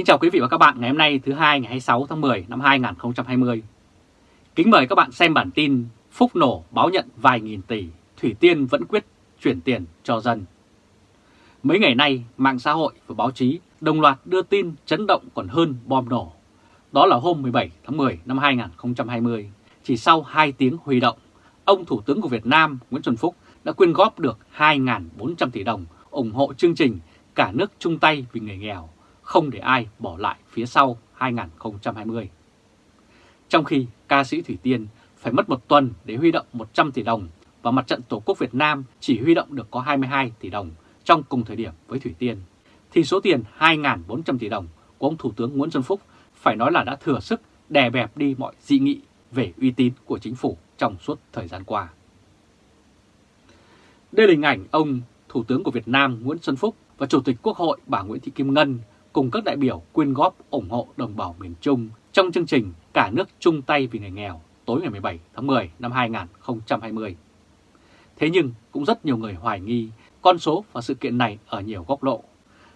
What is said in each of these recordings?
Kính chào quý vị và các bạn ngày hôm nay thứ hai ngày 26 tháng 10 năm 2020. Kính mời các bạn xem bản tin Phúc nổ báo nhận vài nghìn tỷ, Thủy Tiên vẫn quyết chuyển tiền cho dân. Mấy ngày nay, mạng xã hội và báo chí đồng loạt đưa tin chấn động còn hơn bom nổ. Đó là hôm 17 tháng 10 năm 2020, chỉ sau 2 tiếng huy động, ông Thủ tướng của Việt Nam Nguyễn Xuân Phúc đã quyên góp được 2.400 tỷ đồng ủng hộ chương trình Cả nước chung tay vì người nghèo, không để ai bỏ lại phía sau 2020. Trong khi ca sĩ Thủy Tiên phải mất một tuần để huy động 100 tỷ đồng và mặt trận Tổ quốc Việt Nam chỉ huy động được có 22 tỷ đồng trong cùng thời điểm với Thủy Tiên, thì số tiền 2.400 tỷ đồng của ông Thủ tướng Nguyễn Xuân Phúc phải nói là đã thừa sức đè bẹp đi mọi dị nghị về uy tín của chính phủ trong suốt thời gian qua. Đây là hình ảnh ông Thủ tướng của Việt Nam Nguyễn Xuân Phúc và Chủ tịch Quốc hội bà Nguyễn Thị Kim Ngân cùng các đại biểu quyên góp ủng hộ đồng bào miền Trung trong chương trình Cả nước chung tay vì người nghèo tối ngày 17 tháng 10 năm 2020. Thế nhưng cũng rất nhiều người hoài nghi con số và sự kiện này ở nhiều góc độ.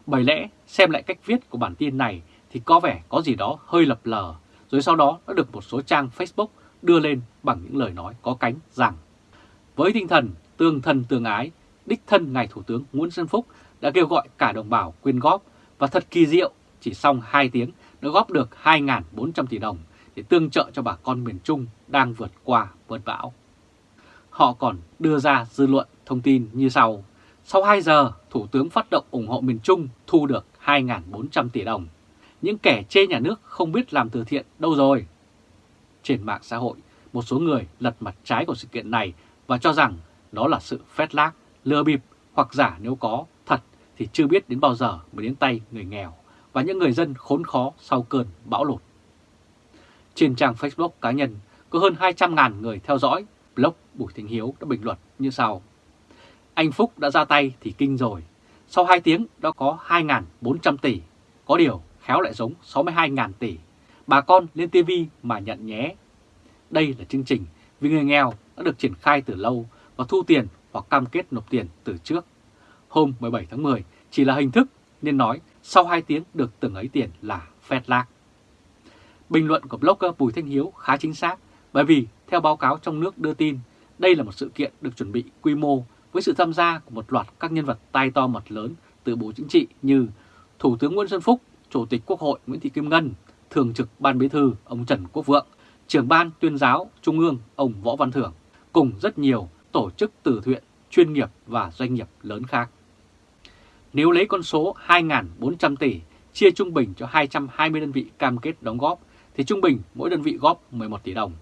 Bởi lẽ xem lại cách viết của bản tin này thì có vẻ có gì đó hơi lập lờ, rồi sau đó đã được một số trang Facebook đưa lên bằng những lời nói có cánh rằng với tinh thần tương thân tương ái, đích thân Ngài Thủ tướng Nguyễn Xuân Phúc đã kêu gọi cả đồng bào quyên góp và thật kỳ diệu, chỉ xong 2 tiếng đã góp được 2.400 tỷ đồng để tương trợ cho bà con miền Trung đang vượt qua vượt bão. Họ còn đưa ra dư luận thông tin như sau. Sau 2 giờ, Thủ tướng phát động ủng hộ miền Trung thu được 2.400 tỷ đồng. Những kẻ chê nhà nước không biết làm từ thiện đâu rồi. Trên mạng xã hội, một số người lật mặt trái của sự kiện này và cho rằng đó là sự phét lác, lừa bịp hoặc giả nếu có thì chưa biết đến bao giờ mới đến tay người nghèo và những người dân khốn khó sau cơn bão lụt. Trên trang Facebook cá nhân có hơn 200.000 người theo dõi, blog Bùi Thịnh Hiếu đã bình luận như sau. Anh Phúc đã ra tay thì kinh rồi, sau 2 tiếng đã có 2.400 tỷ, có điều khéo lại giống 62.000 tỷ. Bà con lên TV mà nhận nhé. Đây là chương trình vì người nghèo đã được triển khai từ lâu và thu tiền hoặc cam kết nộp tiền từ trước. Hôm 17 tháng 10 chỉ là hình thức nên nói sau 2 tiếng được từng ấy tiền là phét lạc. Bình luận của blogger Bùi Thanh Hiếu khá chính xác bởi vì theo báo cáo trong nước đưa tin, đây là một sự kiện được chuẩn bị quy mô với sự tham gia của một loạt các nhân vật tai to mặt lớn từ Bộ Chính trị như Thủ tướng Nguyễn Xuân Phúc, Chủ tịch Quốc hội Nguyễn Thị Kim Ngân, Thường trực Ban Bí thư ông Trần Quốc Vượng, Trưởng Ban Tuyên giáo Trung ương ông Võ Văn Thưởng, cùng rất nhiều tổ chức từ thiện, chuyên nghiệp và doanh nghiệp lớn khác. Nếu lấy con số 2.400 tỷ chia trung bình cho 220 đơn vị cam kết đóng góp thì trung bình mỗi đơn vị góp 11 tỷ đồng.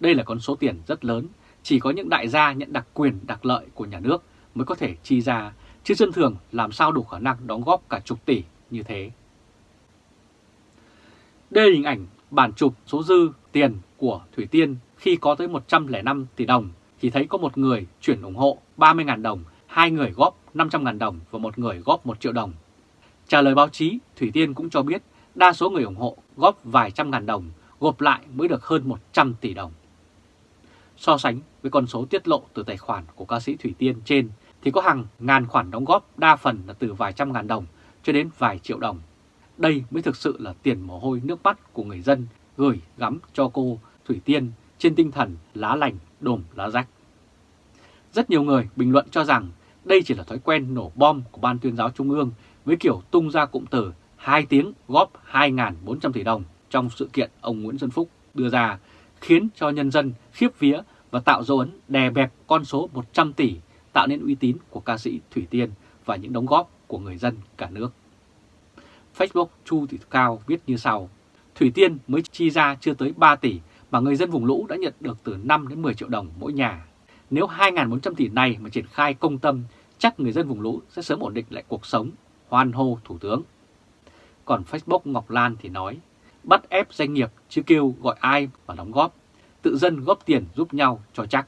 Đây là con số tiền rất lớn, chỉ có những đại gia nhận đặc quyền đặc lợi của nhà nước mới có thể chi ra, chứ dân thường làm sao đủ khả năng đóng góp cả chục tỷ như thế. Đây là hình ảnh bản chụp số dư tiền của Thủy Tiên khi có tới 105 tỷ đồng thì thấy có một người chuyển ủng hộ 30.000 đồng, hai người góp 500.000 đồng và một người góp 1 triệu đồng. Trả lời báo chí, Thủy Tiên cũng cho biết đa số người ủng hộ góp vài trăm ngàn đồng, gộp lại mới được hơn 100 tỷ đồng. So sánh với con số tiết lộ từ tài khoản của ca sĩ Thủy Tiên trên thì có hàng ngàn khoản đóng góp đa phần là từ vài trăm ngàn đồng cho đến vài triệu đồng. Đây mới thực sự là tiền mồ hôi nước mắt của người dân gửi gắm cho cô Thủy Tiên trên tinh thần lá lành đùm lá rách. Rất nhiều người bình luận cho rằng đây chỉ là thói quen nổ bom của Ban tuyên giáo Trung ương với kiểu tung ra cụm từ 2 tiếng góp 2.400 tỷ đồng trong sự kiện ông Nguyễn Xuân Phúc đưa ra khiến cho nhân dân khiếp vía và tạo dấu ấn đè bẹp con số 100 tỷ tạo nên uy tín của ca sĩ Thủy Tiên và những đóng góp của người dân cả nước. Facebook Chu Thị Cao viết như sau, Thủy Tiên mới chi ra chưa tới 3 tỷ mà người dân vùng lũ đã nhận được từ 5 đến 10 triệu đồng mỗi nhà. Nếu 2.400 tỷ này mà triển khai công tâm, chắc người dân vùng lũ sẽ sớm ổn định lại cuộc sống, hoan hô Thủ tướng. Còn Facebook Ngọc Lan thì nói, bắt ép doanh nghiệp chứ kêu gọi ai mà đóng góp, tự dân góp tiền giúp nhau cho chắc.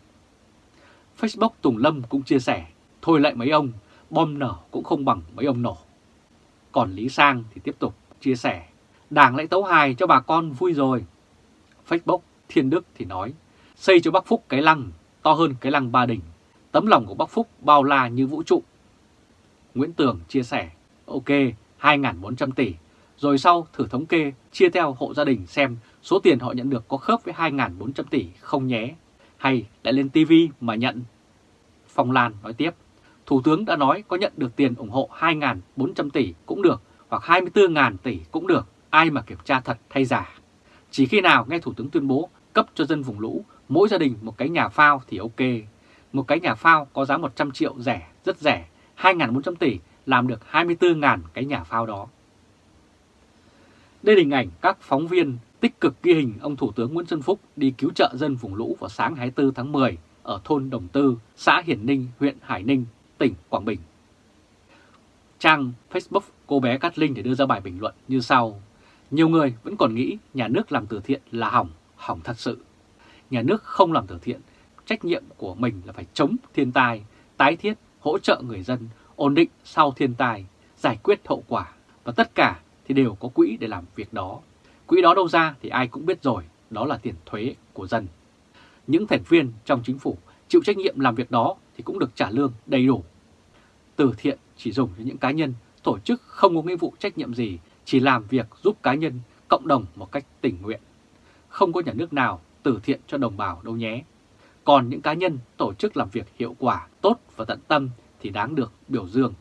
Facebook Tùng Lâm cũng chia sẻ, thôi lại mấy ông, bom nở cũng không bằng mấy ông nổ. Còn Lý Sang thì tiếp tục chia sẻ, đảng lại tấu hài cho bà con vui rồi. Facebook Thiên Đức thì nói, xây cho Bắc Phúc cái lăng to hơn cái lăng Ba Đình, tấm lòng của Bắc Phúc bao la như vũ trụ. Nguyễn Tường chia sẻ, ok, 2.400 tỷ, rồi sau thử thống kê chia theo hộ gia đình xem số tiền họ nhận được có khớp với 2.400 tỷ không nhé, hay lại lên TV mà nhận. Phong Lan nói tiếp, Thủ tướng đã nói có nhận được tiền ủng hộ 2.400 tỷ cũng được hoặc 24.000 tỷ cũng được, ai mà kiểm tra thật hay giả. Chỉ khi nào nghe Thủ tướng tuyên bố cấp cho dân vùng lũ mỗi gia đình một cái nhà phao thì ok. Một cái nhà phao có giá 100 triệu rẻ, rất rẻ, 2.400 tỷ làm được 24.000 cái nhà phao đó. Đây là hình ảnh các phóng viên tích cực ghi hình ông Thủ tướng Nguyễn Xuân Phúc đi cứu trợ dân vùng lũ vào sáng 24 tháng 10 ở thôn Đồng Tư, xã Hiển Ninh, huyện Hải Ninh, tỉnh Quảng Bình. Trang Facebook cô bé Cát Linh để đưa ra bài bình luận như sau. Nhiều người vẫn còn nghĩ nhà nước làm từ thiện là hỏng, hỏng thật sự. Nhà nước không làm từ thiện, trách nhiệm của mình là phải chống thiên tai, tái thiết, hỗ trợ người dân, ổn định sau thiên tai, giải quyết hậu quả và tất cả thì đều có quỹ để làm việc đó. Quỹ đó đâu ra thì ai cũng biết rồi, đó là tiền thuế của dân. Những thành viên trong chính phủ chịu trách nhiệm làm việc đó thì cũng được trả lương đầy đủ. Từ thiện chỉ dùng cho những cá nhân, tổ chức không có nghĩa vụ trách nhiệm gì, chỉ làm việc giúp cá nhân, cộng đồng một cách tình nguyện. Không có nhà nước nào từ thiện cho đồng bào đâu nhé. Còn những cá nhân, tổ chức làm việc hiệu quả, tốt và tận tâm thì đáng được biểu dương.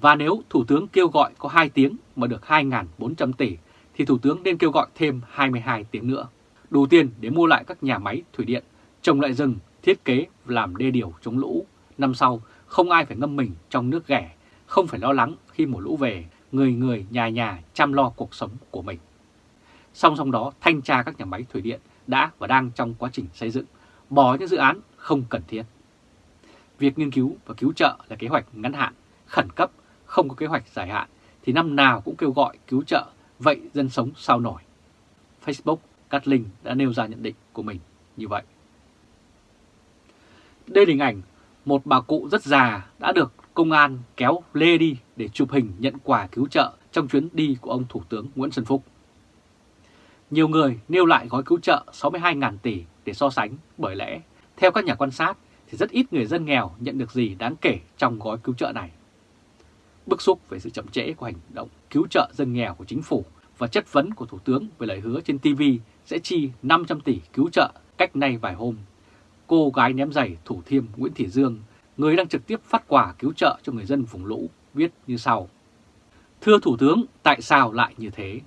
Và nếu Thủ tướng kêu gọi có 2 tiếng mà được 2.400 tỷ, thì Thủ tướng nên kêu gọi thêm 22 tiếng nữa. Đủ tiền để mua lại các nhà máy thủy điện, trồng lại rừng, thiết kế làm đê điều chống lũ. Năm sau, không ai phải ngâm mình trong nước ghẻ, không phải lo lắng khi mùa lũ về, người người nhà nhà chăm lo cuộc sống của mình. Song song đó, thanh tra các nhà máy thủy điện đã và đang trong quá trình xây dựng, bỏ những dự án không cần thiết. Việc nghiên cứu và cứu trợ là kế hoạch ngắn hạn, khẩn cấp, không có kế hoạch dài hạn, thì năm nào cũng kêu gọi cứu trợ, vậy dân sống sao nổi. Facebook, Cát Linh đã nêu ra nhận định của mình như vậy. Đây là hình ảnh một bà cụ rất già đã được công an kéo lê đi để chụp hình nhận quà cứu trợ trong chuyến đi của ông Thủ tướng Nguyễn Xuân Phúc. Nhiều người nêu lại gói cứu trợ 62.000 tỷ để so sánh bởi lẽ, theo các nhà quan sát, thì rất ít người dân nghèo nhận được gì đáng kể trong gói cứu trợ này. Bức xúc về sự chậm trễ của hành động cứu trợ dân nghèo của chính phủ và chất vấn của Thủ tướng về lời hứa trên TV sẽ chi 500 tỷ cứu trợ cách nay vài hôm. Cô gái ném giày Thủ Thiêm Nguyễn Thị Dương, người đang trực tiếp phát quà cứu trợ cho người dân vùng lũ, viết như sau. Thưa Thủ tướng, tại sao lại như thế?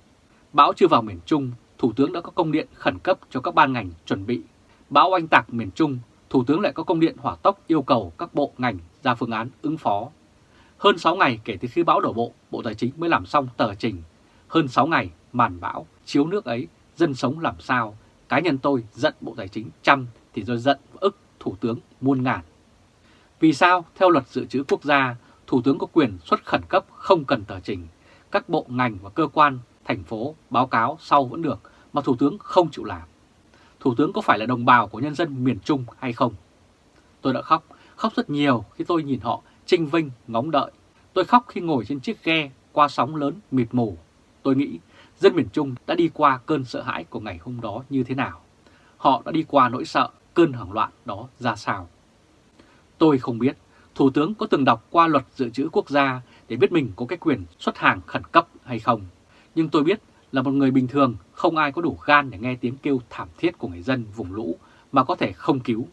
Bão chưa vào miền Trung, Thủ tướng đã có công điện khẩn cấp cho các ban ngành chuẩn bị. Bão oanh tạc miền Trung, Thủ tướng lại có công điện hỏa tốc yêu cầu các bộ ngành ra phương án ứng phó. Hơn 6 ngày kể từ khi bão đổ bộ, Bộ Tài chính mới làm xong tờ trình. Hơn 6 ngày, màn bão, chiếu nước ấy, dân sống làm sao? Cá nhân tôi giận Bộ Tài chính trăm thì tôi giận ức Thủ tướng muôn ngàn. Vì sao, theo luật dự trữ quốc gia, Thủ tướng có quyền xuất khẩn cấp không cần tờ trình. Các bộ ngành và cơ quan, thành phố báo cáo sau vẫn được, mà Thủ tướng không chịu làm. Thủ tướng có phải là đồng bào của nhân dân miền Trung hay không? Tôi đã khóc, khóc rất nhiều khi tôi nhìn họ trinh vinh, ngóng đợi. Tôi khóc khi ngồi trên chiếc ghe qua sóng lớn mịt mù. Tôi nghĩ dân miền Trung đã đi qua cơn sợ hãi của ngày hôm đó như thế nào. Họ đã đi qua nỗi sợ, cơn hoảng loạn đó ra sao. Tôi không biết Thủ tướng có từng đọc qua luật dự trữ quốc gia để biết mình có cái quyền xuất hàng khẩn cấp hay không. Nhưng tôi biết là một người bình thường không ai có đủ gan để nghe tiếng kêu thảm thiết của người dân vùng lũ mà có thể không cứu.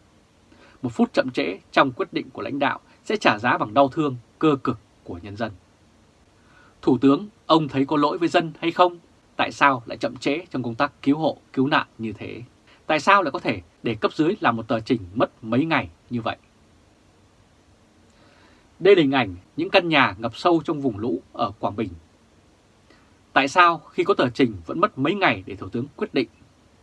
Một phút chậm trễ trong quyết định của lãnh đạo sẽ trả giá bằng đau thương, cơ cực của nhân dân. Thủ tướng, ông thấy có lỗi với dân hay không? Tại sao lại chậm trễ trong công tác cứu hộ, cứu nạn như thế? Tại sao lại có thể để cấp dưới làm một tờ trình mất mấy ngày như vậy? Đây là hình ảnh những căn nhà ngập sâu trong vùng lũ ở Quảng Bình. Tại sao khi có tờ trình vẫn mất mấy ngày để Thủ tướng quyết định?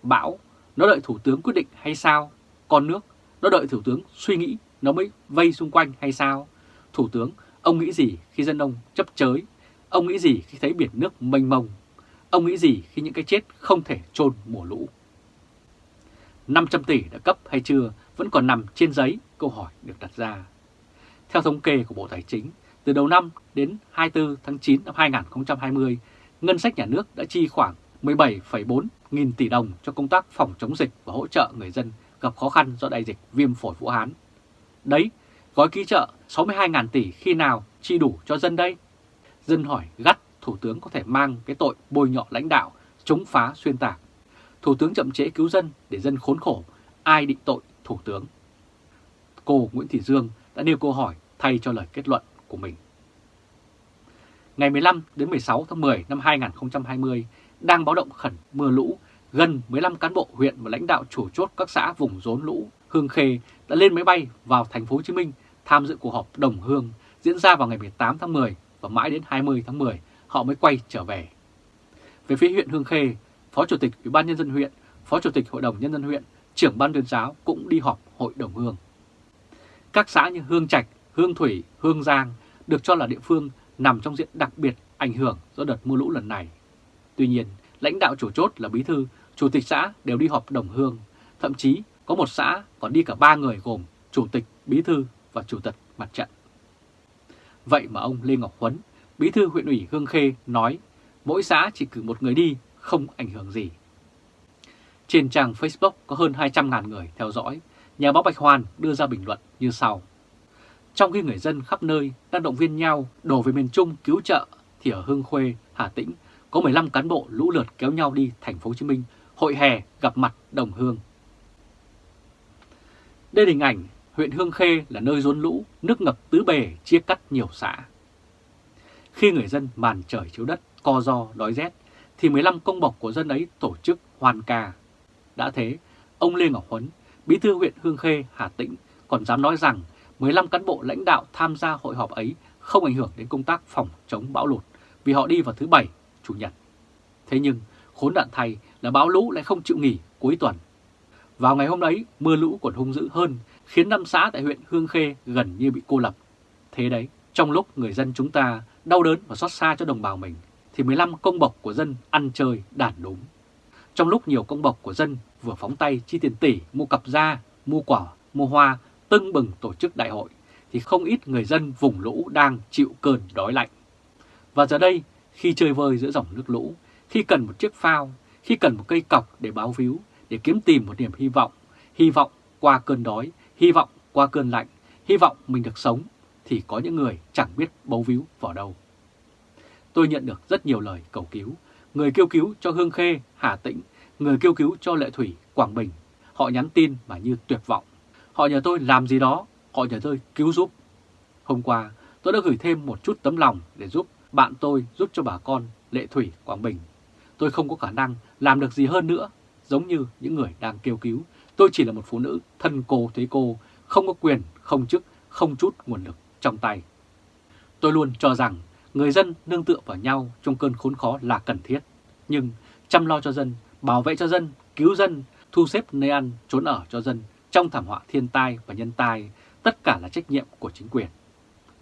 Bão, nó đợi Thủ tướng quyết định hay sao? Con nước, nó đợi Thủ tướng suy nghĩ nó mới vây xung quanh hay sao? Thủ tướng, ông nghĩ gì khi dân ông chấp chới? Ông nghĩ gì khi thấy biển nước mênh mông? Ông nghĩ gì khi những cái chết không thể chôn mùa lũ? 500 tỷ đã cấp hay chưa vẫn còn nằm trên giấy, câu hỏi được đặt ra. Theo thống kê của Bộ Tài chính, từ đầu năm đến 24 tháng 9 năm 2020, ngân sách nhà nước đã chi khoảng 17,4 nghìn tỷ đồng cho công tác phòng chống dịch và hỗ trợ người dân gặp khó khăn do đại dịch viêm phổi Vũ Hán. Đấy, gói ký trợ 62.000 tỷ khi nào chi đủ cho dân đây? Dân hỏi gắt Thủ tướng có thể mang cái tội bôi nhọ lãnh đạo, chống phá xuyên tạc. Thủ tướng chậm trễ cứu dân để dân khốn khổ, ai định tội Thủ tướng? Cô Nguyễn Thị Dương đã nêu câu hỏi thay cho lời kết luận của mình. Ngày 15 đến 16 tháng 10 năm 2020 đang báo động khẩn mưa lũ, gần 15 cán bộ huyện và lãnh đạo chủ chốt các xã vùng rốn lũ Hương Khê đã lên máy bay vào thành phố Hồ Chí Minh tham dự cuộc họp đồng hương diễn ra vào ngày 18 tháng 10 và mãi đến 20 tháng 10 họ mới quay trở về. Về phía huyện Hương Khê, Phó Chủ tịch Ủy ban Nhân dân huyện, Phó Chủ tịch Hội đồng Nhân dân huyện, trưởng ban tuyên giáo cũng đi họp hội đồng hương. Các xã như Hương Trạch, Hương Thủy, Hương Giang được cho là địa phương nằm trong diện đặc biệt ảnh hưởng do đợt mưa lũ lần này. Tuy nhiên, lãnh đạo chủ chốt là bí thư, chủ tịch xã đều đi họp đồng hương, thậm chí có một xã còn đi cả ba người gồm chủ tịch, bí thư và chủ tịch mặt trận. Vậy mà ông Lê Ngọc Huấn, bí thư huyện ủy Hương Khê nói mỗi xã chỉ cử một người đi không ảnh hưởng gì. Trên trang Facebook có hơn 200.000 người theo dõi, nhà báo Bạch Hoàn đưa ra bình luận như sau. Trong khi người dân khắp nơi đang động viên nhau đổ về miền Trung cứu trợ, thì ở Hương Khuê, Hà Tĩnh có 15 cán bộ lũ lượt kéo nhau đi thành phố Hồ Chí Minh hội hè gặp mặt đồng hương. Đây là hình ảnh huyện Hương Khê là nơi rốn lũ, nước ngập tứ bề chia cắt nhiều xã. Khi người dân màn trời chiếu đất, co do, đói rét, thì 15 công bộc của dân ấy tổ chức hoàn ca. Đã thế, ông Lê Ngọc Huấn, bí thư huyện Hương Khê, Hà Tĩnh còn dám nói rằng 15 cán bộ lãnh đạo tham gia hội họp ấy không ảnh hưởng đến công tác phòng chống bão lụt vì họ đi vào thứ Bảy, Chủ nhật. Thế nhưng, khốn nạn thay là bão lũ lại không chịu nghỉ cuối tuần. Vào ngày hôm ấy, mưa lũ còn hung dữ hơn, khiến năm xã tại huyện Hương Khê gần như bị cô lập. Thế đấy, trong lúc người dân chúng ta đau đớn và xót xa cho đồng bào mình, thì 15 công bộc của dân ăn chơi đản đúng. Trong lúc nhiều công bộc của dân vừa phóng tay chi tiền tỷ mua cặp da, mua quả, mua hoa, tưng bừng tổ chức đại hội, thì không ít người dân vùng lũ đang chịu cơn đói lạnh. Và giờ đây, khi chơi vơi giữa dòng nước lũ, khi cần một chiếc phao, khi cần một cây cọc để báo víu, để kiếm tìm một niềm hy vọng, hy vọng qua cơn đói, hy vọng qua cơn lạnh, hy vọng mình được sống, thì có những người chẳng biết bấu víu vào đâu. Tôi nhận được rất nhiều lời cầu cứu, người kêu cứu cho Hương Khê, Hà Tĩnh, người kêu cứu cho Lệ Thủy, Quảng Bình. Họ nhắn tin mà như tuyệt vọng. Họ nhờ tôi làm gì đó, họ nhờ tôi cứu giúp. Hôm qua, tôi đã gửi thêm một chút tấm lòng để giúp bạn tôi giúp cho bà con Lệ Thủy, Quảng Bình. Tôi không có khả năng làm được gì hơn nữa, giống như những người đang kêu cứu. Tôi chỉ là một phụ nữ thân cô thấy cô, không có quyền, không chức, không chút nguồn lực trong tay. Tôi luôn cho rằng người dân nương tựa vào nhau trong cơn khốn khó là cần thiết. Nhưng chăm lo cho dân, bảo vệ cho dân, cứu dân, thu xếp nơi ăn, trốn ở cho dân trong thảm họa thiên tai và nhân tai, tất cả là trách nhiệm của chính quyền.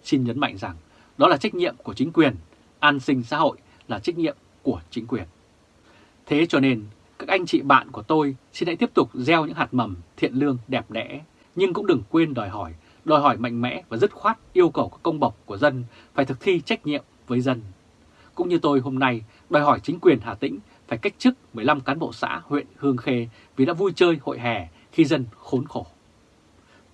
Xin nhấn mạnh rằng đó là trách nhiệm của chính quyền, an sinh xã hội là trách nhiệm của chính quyền. Thế cho nên, các anh chị bạn của tôi xin hãy tiếp tục gieo những hạt mầm thiện lương đẹp đẽ, nhưng cũng đừng quên đòi hỏi, đòi hỏi mạnh mẽ và dứt khoát yêu cầu các công bộc của dân phải thực thi trách nhiệm với dân. Cũng như tôi hôm nay đòi hỏi chính quyền Hà Tĩnh phải cách chức 15 cán bộ xã huyện Hương Khê vì đã vui chơi hội hè khi dân khốn khổ.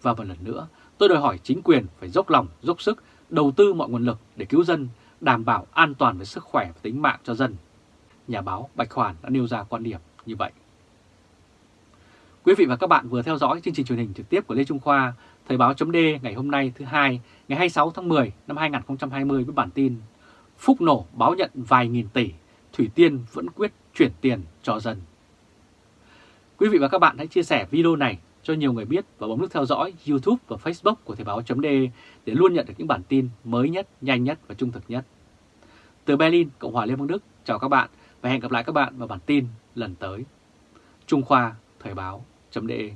Và một lần nữa, tôi đòi hỏi chính quyền phải dốc lòng, dốc sức, đầu tư mọi nguồn lực để cứu dân, đảm bảo an toàn về sức khỏe và tính mạng cho dân. Nhà báo Bạch Hoàn đã nêu ra quan điểm như vậy. Quý vị và các bạn vừa theo dõi chương trình truyền hình trực tiếp của Lê Trung Khoa, Thời báo chấm ngày hôm nay thứ hai, ngày 26 tháng 10 năm 2020 với bản tin Phúc nổ báo nhận vài nghìn tỷ, Thủy Tiên vẫn quyết chuyển tiền cho dân. Quý vị và các bạn hãy chia sẻ video này cho nhiều người biết và bấm nút theo dõi YouTube và Facebook của Thời Báo .de để luôn nhận được những bản tin mới nhất, nhanh nhất và trung thực nhất. Từ Berlin, Cộng hòa Liên bang Đức, chào các bạn và hẹn gặp lại các bạn vào bản tin lần tới. Trung Khoa Thời Báo .de.